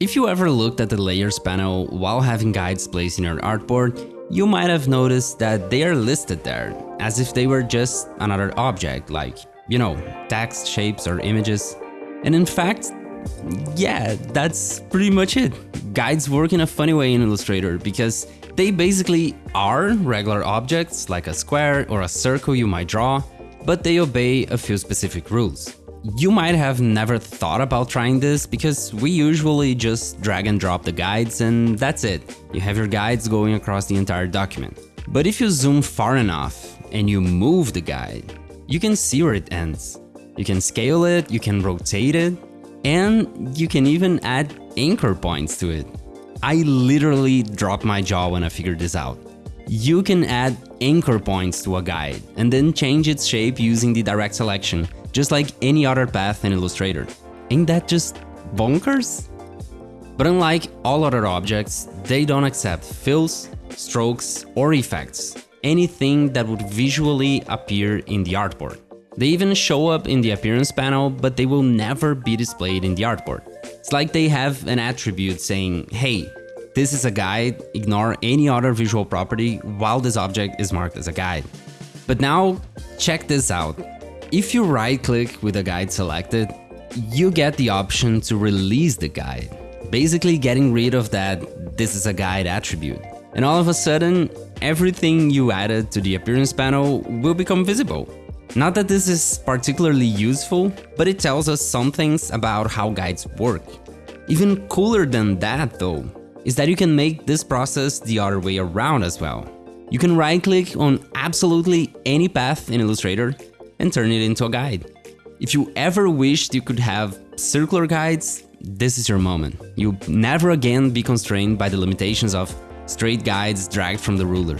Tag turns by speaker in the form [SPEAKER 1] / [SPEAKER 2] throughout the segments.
[SPEAKER 1] If you ever looked at the layers panel while having guides placed in your artboard, you might have noticed that they are listed there, as if they were just another object, like, you know, text, shapes or images. And in fact, yeah, that's pretty much it. Guides work in a funny way in Illustrator because they basically are regular objects like a square or a circle you might draw, but they obey a few specific rules. You might have never thought about trying this because we usually just drag and drop the guides and that's it. You have your guides going across the entire document. But if you zoom far enough and you move the guide, you can see where it ends. You can scale it, you can rotate it, and you can even add anchor points to it. I literally dropped my jaw when I figured this out. You can add anchor points to a guide and then change its shape using the direct selection just like any other path in Illustrator. Ain't that just bonkers? But unlike all other objects, they don't accept fills, strokes or effects, anything that would visually appear in the artboard. They even show up in the appearance panel, but they will never be displayed in the artboard. It's like they have an attribute saying, hey, this is a guide, ignore any other visual property while this object is marked as a guide. But now, check this out. If you right click with a guide selected, you get the option to release the guide, basically getting rid of that this is a guide attribute. And all of a sudden, everything you added to the appearance panel will become visible. Not that this is particularly useful, but it tells us some things about how guides work. Even cooler than that though, is that you can make this process the other way around as well. You can right click on absolutely any path in Illustrator and turn it into a guide. If you ever wished you could have circular guides, this is your moment. You'll never again be constrained by the limitations of straight guides dragged from the ruler.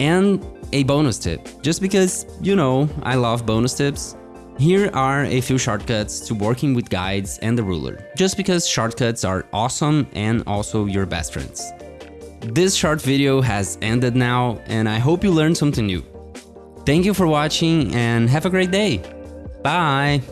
[SPEAKER 1] And a bonus tip, just because, you know, I love bonus tips, here are a few shortcuts to working with guides and the ruler, just because shortcuts are awesome and also your best friends. This short video has ended now and I hope you learned something new. Thank you for watching and have a great day. Bye!